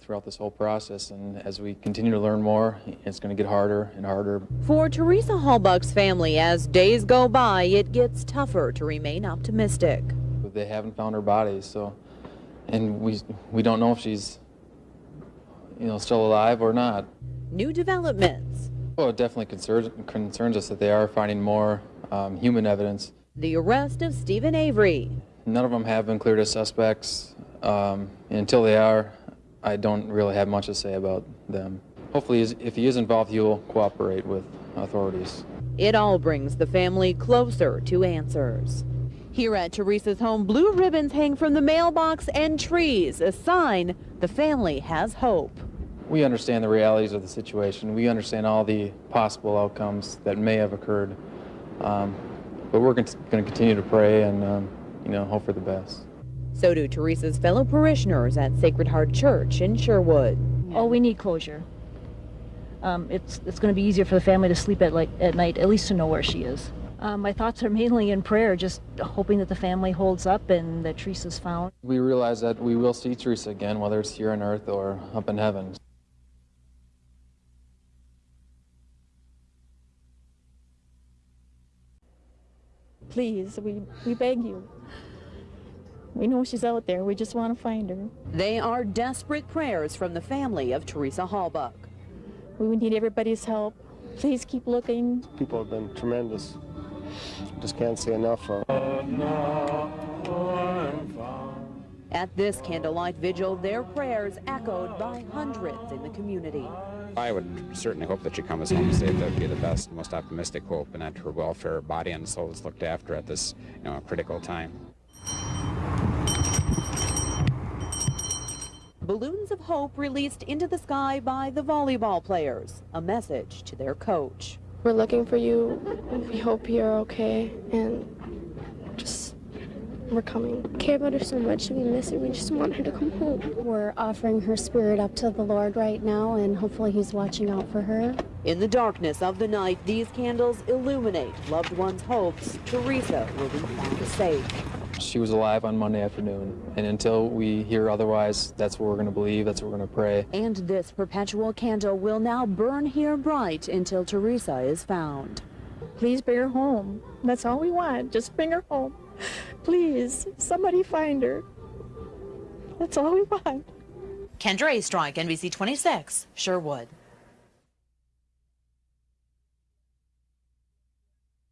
throughout this whole process. And as we continue to learn more, it's going to get harder and harder. For Teresa Halbach's family, as days go by, it gets tougher to remain optimistic. They haven't found her body, so, and we we don't know if she's, you know, still alive or not. New developments. Well, it definitely concerns concerns us that they are finding more um, human evidence. The arrest of Steven Avery. None of them have been cleared as suspects. Um, until they are, I don't really have much to say about them. Hopefully, if he is involved, he will cooperate with authorities. It all brings the family closer to answers. Here at Teresa's home, blue ribbons hang from the mailbox and trees, a sign the family has hope. We understand the realities of the situation. We understand all the possible outcomes that may have occurred. Um, but we're going to continue to pray and, um, you know, hope for the best. So do Teresa's fellow parishioners at Sacred Heart Church in Sherwood. Oh, we need closure. Um, it's it's going to be easier for the family to sleep at like at night, at least to know where she is. Um, my thoughts are mainly in prayer, just hoping that the family holds up and that Teresa's found. We realize that we will see Teresa again, whether it's here on earth or up in heaven. Please, we, we beg you. We know she's out there. We just want to find her. They are desperate prayers from the family of Teresa Halbach. We need everybody's help. Please keep looking. People have been tremendous. Just can't say enough of. At this candlelight vigil, their prayers echoed by hundreds in the community. I would certainly hope that she comes home safe. That would be the best, most optimistic hope, and that her welfare, body and soul is looked after at this you know, critical time. Balloons of hope released into the sky by the volleyball players, a message to their coach. We're looking for you. We hope you're okay and just we're coming. We care about her so much. We miss her. We just want her to come home. We're offering her spirit up to the Lord right now, and hopefully He's watching out for her. In the darkness of the night, these candles illuminate loved ones' hopes. Teresa will be found safe. She was alive on Monday afternoon, and until we hear otherwise, that's what we're going to believe, that's what we're going to pray. And this perpetual candle will now burn here bright until Teresa is found. Please bring her home. That's all we want. Just bring her home. Please, somebody find her. That's all we want. Kendra A. Strike, NBC 26, Sherwood.